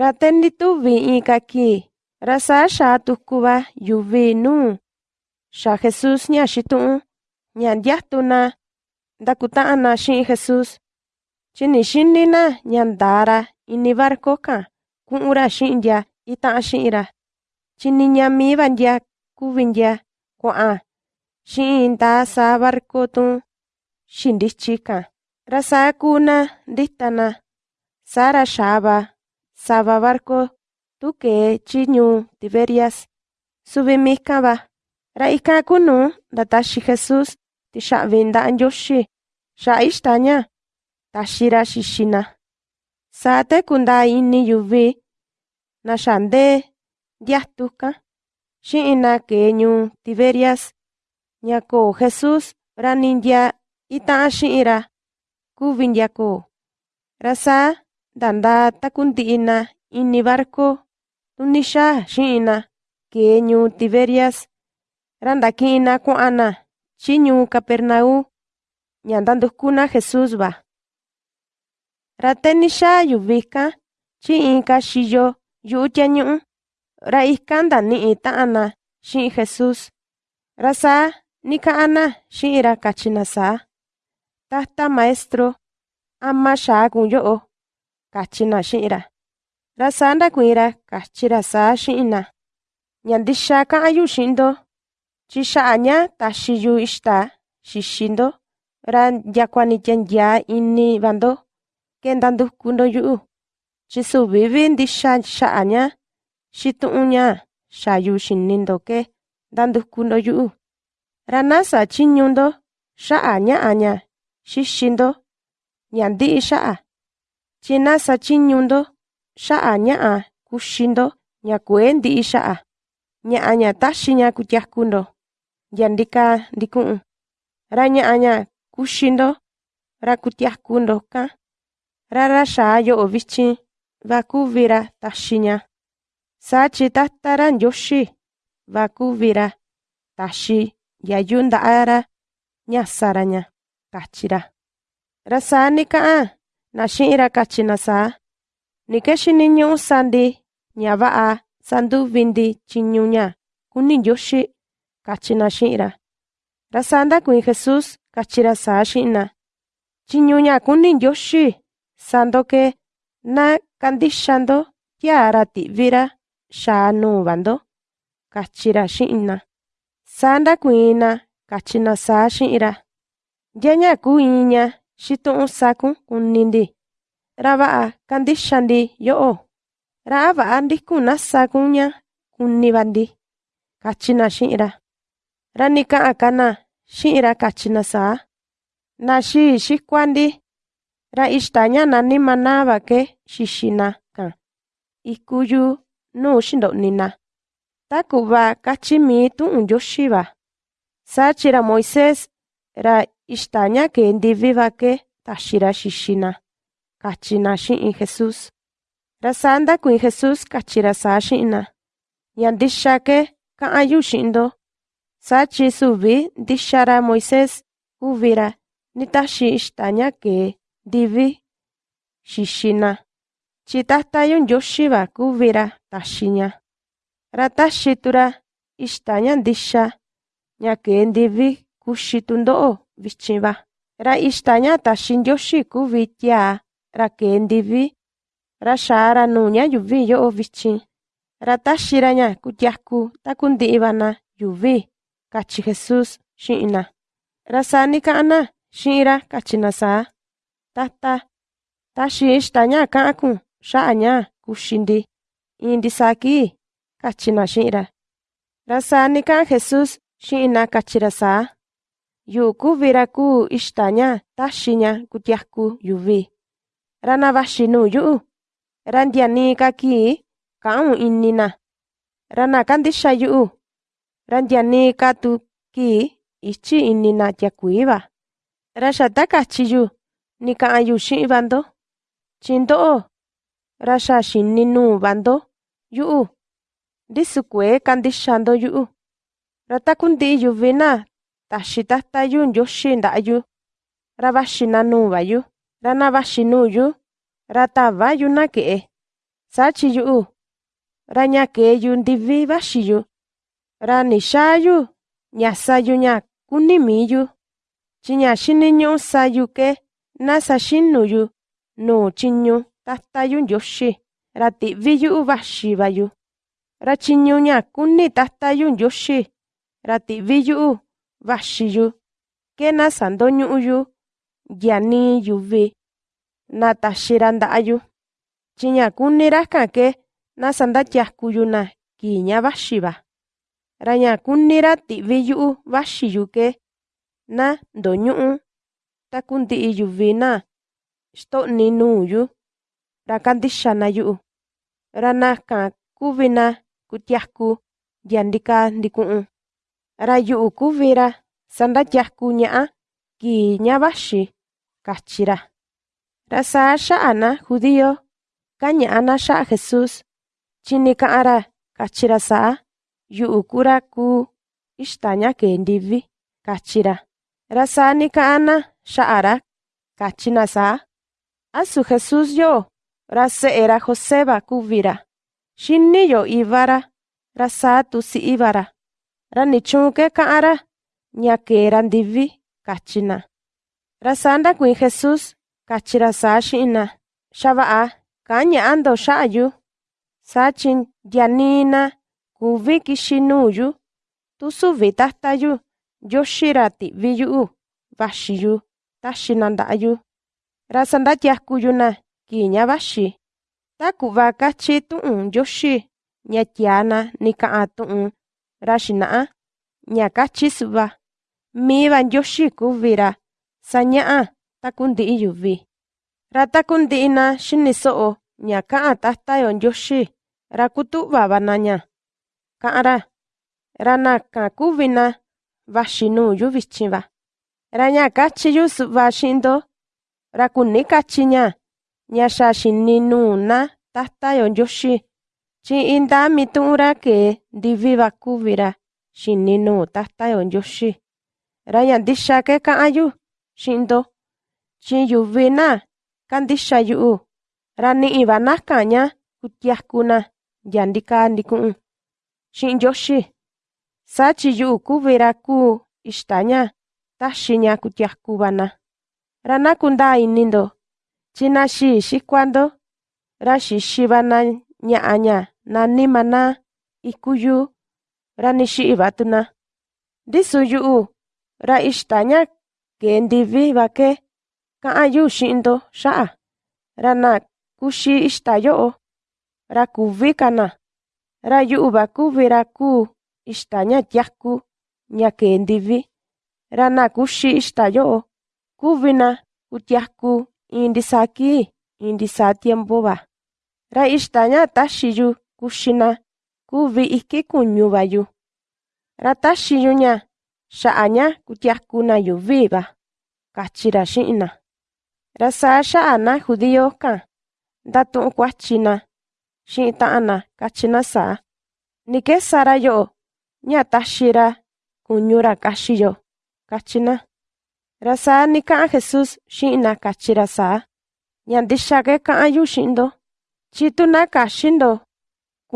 Ra tendi tuvi in ka kii, ra saa xaa tuku va yuvi nuu. Xa Jesus ña xitu'un, ña ndiatu na. Ndakuta'an na xi'in Jesus. Chi ni xini na ña ndaa ra. Ini barco kan ku'un ra xi'in ndia. Ita'an xi'in ra. Chi ni ñami va ndia. Kuvi ndia. Kua'an xi'in ndaa saa barco tun xindityi kan. Ra saa kuu na ndita na. Saa ra xaa va sava barco tu kee chi ñuu Tiberias. Va. Ra ikan kunu ndataxi Jesus tixa'vi nda'a Ndioxi xa'a ixta ña, taxi ra xixi na. Saa te kundaa ini yuvi na xa ndee ndiatu kan xi'in na kee ñuu Tiberias ña koo Jesus ra ni ndia ita'an xi'in ra kuvi ndia koo. Ra saa nda ndaa takundi'i na ini barco tuni xaa xi'in na kee ñuu Tiberias, ra ndaki'in na kua'an na chi ñuu Capernaum ña ndanduku na Jesus va. Ra te ni xaa yuvi kan chi inka xiyo yu'u tiañu'u, ra ikan ndani'i ta'an na xi'in Jesus. Ra saa nika'an na xi'in ra kachi na saa: ―Tata Maestro, ¿ama xaa yo'o? ―kachi na xi'in ra. Ra saa ndakuiin ra kachi ra saa xi'in na: ―Ña ndixa ka'an yu xi'in ndo, chi xa'a ña taxi yu ixta xixi ndo ra ndiakua ni tianyaa ini va ndo kenda nduku ndo yu'u, chi suvi vi ndixa xa'a ña xitu'un ña xayu xini ndo ke ndanduku ndo yu'u. Ra na sachiñu ndo xa'a ña'a ña xixi ndo ña ndi'i xa'a, chi na sachiñu ndo xa'a ña'a kuxi ndo ña kuee ndi'i xa'a, ña'a ña taxi ña kutiaku ndo ndya ndika ndiku'un. Ra ña'a ña kuxi ndo ra kan, ra ra xaa yo'o vichin va kuvi ra taxi ña. Saa chi Tata ra Ndioxi va kuvi ra taxi ndiayu nda'a ra ñasa ra ña ―kachi ra. Na xi'in ra kachi na saa: ―Ni ke xiniñu'u sa ndi ña va'a sanduvi ndi tyiñu ña kuni Ndioxi ―kachi na xi'in ra. Ra saa ndakuiin Jesus kachi ra saa xi'in na: ―Tyiñu ña kuni Ndioxi sa ndo ke na kandixa ndo tiaa ra ti'vi ra xaa nuu va ndo ―kachi ra xi'in na. Saa ndakuiin na kachi na saa xi'in ra: ―¿Ndya ña kuu in ña xitu'un sakun kuni ndi, ra va'a kandixa ndi yo'o? ¿Ra a va'a ndikun na sakun ña kuni va ndi? ―kachi na xi'in ra. Ra nika'an ka na xi'in ra kachi na saa: ―Na xii xikua ndi, ra ixta ña nani maná va ke xixi na kan iku yuu nuu xindo'ni na, ta ku'va kachi mii tu'un Ndioxi va. Saa chi ra Moisés, ra ixta ña kee ndivi va ke taxi ra xixi na ―kachi na xi'in Jesus. Ra saa ndakuiin Jesus kachi ra saa xi'in na: ―Ña ndixa ke ka'an yu xi'in ndo, saa chi suvi ndixa ra Moisés kuvi ra ni taxi ixta ña kee ndivi xixi na, chi Tata yo Ndioxi va kuvi ra taxi ña. Ra taxi tu ra ixta ña ndixa ña kee ndivi kuxi tundo'o vichin va. Ra taxi Ndioxi kuvi tiaa ra kee ndivi, ra xaa ra nuu ña yuvi yo'o vichin, ra taxi ra ña kutiaku taku ndi'i va na yuvi ―kachi Jesus xi'in na. Ra saa nika'an na xi'in ra kachi na saa: ―Tata, taxi ixta ña ka'an kun xa'a ña kuxi ndi iin ndisaa kii ―kachi na xi'in ra. Ra saa nika'an Jesus xi'in na kachi ra saa: ixta ña taxi ña kutiaku yuvi, ra na vaxi nuu yu'u, ra ndia nii ka kii ka'un ini na, ra na kandixa yu'u, ra ndia nii ka tu kii ichi ini na tiakuii va. Ra xa ta kachi yu. Nika'an yu xi'in va ndo, chi ndo'o ra xa xini nuu va ndo yu'u, ndisu kuee kandixa ndo yu'u. Ra taku ndi'i yuvi na taxi Tata yu Ndioxi nda'a yu, ra vaxi na nuu va yu, ra na vaxi nuu yu, ra tava yu na ke'e. Saa chi yu'u, ra ña kee yu ndivi vaxi yu, ra ni xaa yu ña sayu ña kuni mii yu, chi ña xiniñu'u sayu ke na saxinu yu nuu chiñu tata yu Ndioxi ra ti'vi yu'u vaxi va yu. Ra chiñu ña kuni tata yu Ndioxi ra ti'vi yu'u vaxi yu ke na sandoñu'u yu yani yuvi na taxi ra nda'a yu. Chi ña kuni rakan ke yu na kii ña vaxi va. Ra ña kuni ra ti'vi yu'u vaxi yu ke na ndoñu'u taku ndi'i yuvi na xto'ni nuu yu ra kandixa na yu'u. Ra nakan kuvi na ndia ndika ndiku'un. Ra yu'u kuvi ra sandatiaku ña'a kii ña vaxi, kachi ra. Ra saa xa'a na judío kaña'a na xa'a Jesus, chi ni ka'an ra kachi ra saa, yu'u kuu ra kuu ixta ña kee ndivi, kachi ra. Ra saa asu Jesus yo, ra se'e ra José va kuvi ra, xini yo iva ra, ra saa tu si'i va ra. Ra ni chuun ke ka'an ra, ña kee ra ndivi, kachi na. Ra saa ndakuiin Jesus, kachi ra saa xi'in na, xa va'a ka'an ña'a ndo xa'a yu, saa chi ndianii na kuvi kixi nuu yu, tu suvi tata yu Ndioxi ra ti'vi yu'u vaxi yu taxi na nda'a yu, ra sandatiaku yu na kii ña vaxi, ta ku'va kachi tu'un Ndioxi ña tiaa na ni ka'an tu'un ra xina'a ña kachis va míva ntiuxi kuvi ra sa ña'a takunti'i yuvi ra takunti'ina xiniso'o ña ka'a tatayo ntiuxi ra kutuvavanaña ka'ra. Ra na naka kuvina vaxi yu vichi va ra ña kachiyu su'va xinto ra kuni kachiña ña xa xini núna tatayo ntiuxi. Yo Ndioxi, chi indaa mitu'un ra kee ndivi va kuvi ra xini nuu Tata yo Ndioxi. Ra ña ndixa ke ka'an yu xi'in ndo, chi yuvi na kandixa yu'u, ra ni'i va nakan ña kutiaku na ndia ndika ndiku'un xi'in Ndioxi. Saa chi yu'u kuvi ra kuu ixta ña taxi ña kutiaku va na. Ra na kundaa ini ndo, chi na xii xikua ndo, ra xixi va na ña'a ña nani Maná iku yuu, ra ni xi'i va tu na. Ndisu yu'u, ra ndivi va ke ka'an yu xi'in ndo xa'a, ra na kuxi ixta yo'o, ra kuvi ka na. Ra yu'u va kuvi ra ixta ña tiaku ña kee ndivi, ra na kuxi ixta yo'o, kuvi na kutiaku iin ndisaa kii, iin ndisaa tiempo va. Ra ixta ña taxi yu kuxi na kuvi iki kuñu va yu. Ra taxi yu ña xa'a ña kutiaku na yuvi va, kachi ra xi'in na. Ra saa xa'a na judío kan, ndatu'un kuachi na xi'in ta'an na, kachi na saa: ―Ni ke Sara yo'o, ña taxi ra kuñu ra kaxi yo ―kachi na. Ra saa ni ka'an Jesus xi'in na, kachi ra saa: ―Ña ndixa ke ka'an yu xi'in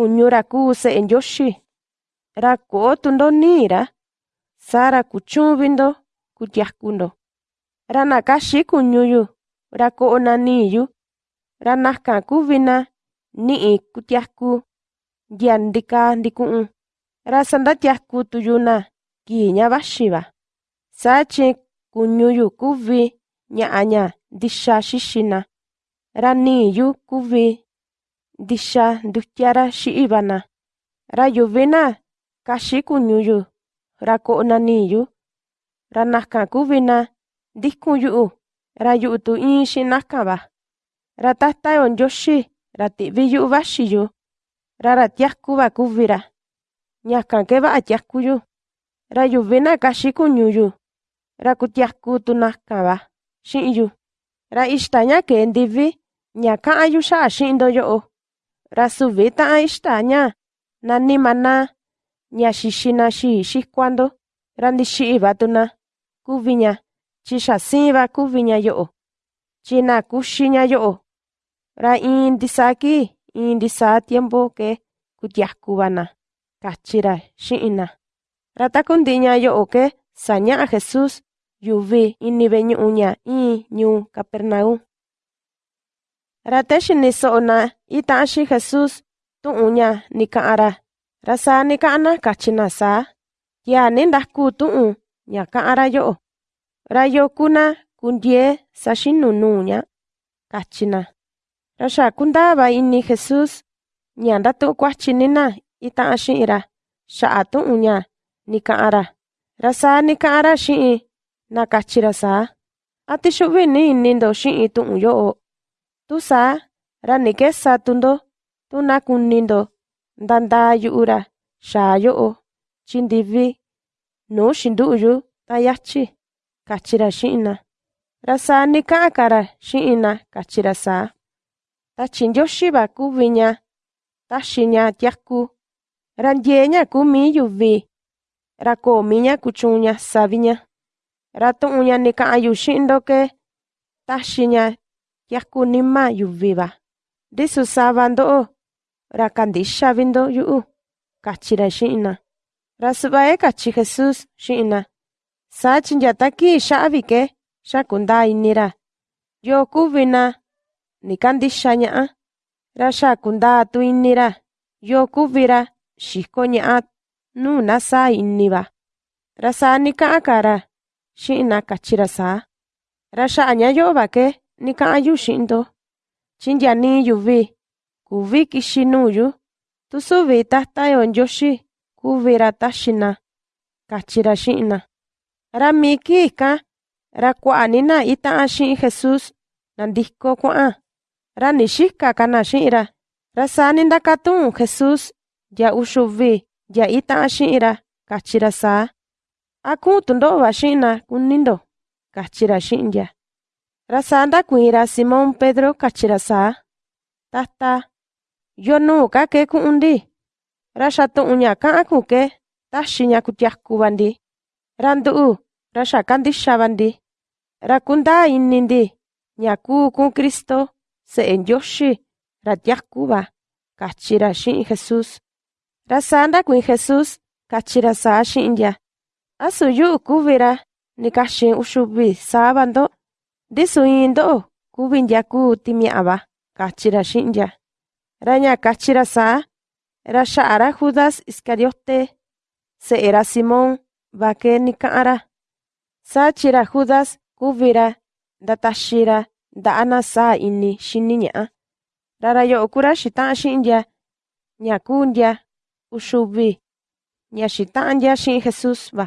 ndo, chi tu na kaxi ndo kuñu ra kuu Se'e Ndioxi, ra ko'o tu ndo nii ra, saa ra kuchu'un vi ndo kutiaku ndo. Ra na kaxi kuñu yu, ra ko'o na nii yu, ra nakan kuvi na ni'i kutiaku ndia ndika ndiku'un, ra sandatiaku tu yu na kii ña vaxi va. Saa chi kuñu yu kuvi ña'a ña ndixa xixi na, ra nii yu kuvi ndixa ndutia ra xi'i va na. Ra yuvi na kaxi kuñu yu, ra ko'o na nii yu, ra tu in xi'in nakan va. Ra Tata yo Ndioxi ra ti'vi yu'u vaxi yu, ra ra tiaku va kuvi ra. Ñakan ke va'a tiaku yu. Ra na kaxi kuñu yu, ra kutiaku tu nakan va xi'in yu. Ra ixta ña kee ndivi ña ka'an yu xa'a xi'in ndo yo'o, ra suvi ta'an ixta ña nani Maná, ña xixi na xii xikua ndo, ra ndixi'i va tu na, kuvi ña, chi xa siin va kuvi ña yo'o, ña yo'o. Ra iin ndisaa kii, in ndisaa tiempo ke kutiaku va na, kachi ra xi'in na. Ra takundi'i ña yo'o ke saña'a Jesús yuvi ini ve'e ñu'u ña in ñuu Capernaum. Ra te xini so'o na ita'an xiin Jesús tu'un ña ni ka'an ra, ra saa ni ka'an na kachi na saa, yaa ni ndaku tu'un ña ka'an ra yo'o. Ra sa xinu nuu ña, kachi na. Ra xa kundaa va ini Jesús ña ndatu'un kuatyi ni na ita'an xi'in ra xa'a tu'un ña ni ka'an ra. Ra saa ni ka'an ra xi'in na kachi ra saa, a tixu'vi ni ini ndo xi'in tu'un yo'o. Tu saa, ra ni kesa tu ndo, tu na kuni ndo. Ndandaa yu'u ra xaa yo'o chi ndivi nuu xindu'u yu ta yachi, kachi ra xi'in na. Ra saa ni ka'an ka ra xi'in na kachi ra saa, tachi Ndioxi va kuvi ña taxi ña tiaku, ra ndiee ña kuu mii yuvi, ra koo mii ña kuchuun ña savi ña. Ra tu'un ña ni ka'an yu xi'in ndo ke taxi ña tiaku nima yuvi va. Ndisu sava ndo'o ra kandixa vi ndo yu'u, kachi ra xi'in na. Ra su'va e kachi Jesús xi'in na, saa chi nyata kii xa'a vi ke xa kundaa ini ra, yoo kuvi na ni kandixa ña'a, ra xa kundaa tu ini ra, yoo kuvi ra xiko ña'a nuu na saa ini va. Ra saa ni ka'an ka ra xi'in na kachi ra saa, ra xa'a ña yo'o ke ni ka'an yu xi'in ndo, chi ndia nii yuvi kuvi kixi nuu yu, tu suvi Tata yo Ndioxi kuvi ra kachi ra xi'in na. Ra mii kii ikan, ra kua'a ni na ita'an xi'in Jesús nandiko kua'an, ra ni xika ka na xi'in ra. Ra saa ni ndakatu'un Jesús ndia uxuvi ndia ita'an xi'in ra, kachi ra saa, a ku'un tundo'o va xi'in na. Kuni ndo, kachi ra xi'in ndia. Ra saa ndakuiin ra Simón Pedro kachi ra saa, Tata, yo ka ke ku'un ndi, ra xa tu'un ña ka'an kun ke taxi ña kutiaku va ndi, ra ndu'u ra xa kandixa va ndi, ra kundaa ini ndi ña kuu kun Cristo, Se'e Ndioxi ra tiaku va, kachi ra xi'in Jesús. Ra saa ndakuiin Jesús kachi ra saa xi'in ndia, asu yu'u kuvi ra ni kaxin uxuvi saa va ndo, ndisu in ndo'o kuvi ndia kuu timia'a va, kachi ra xi'in ndia. Ra ña kachi ra saa, ra xa'a ra Judas Iscariote, se'e ra Simón va ke ni ka'an ra. Saa chi ra Judas kuvi ra ndataxi ra nda'a na saa ini xini ña'a. Ra ra yo'o kuu ra xita'an xi'in ndia, ña ndia uxuvi, ña xita'an ndia xi'in Jesús va.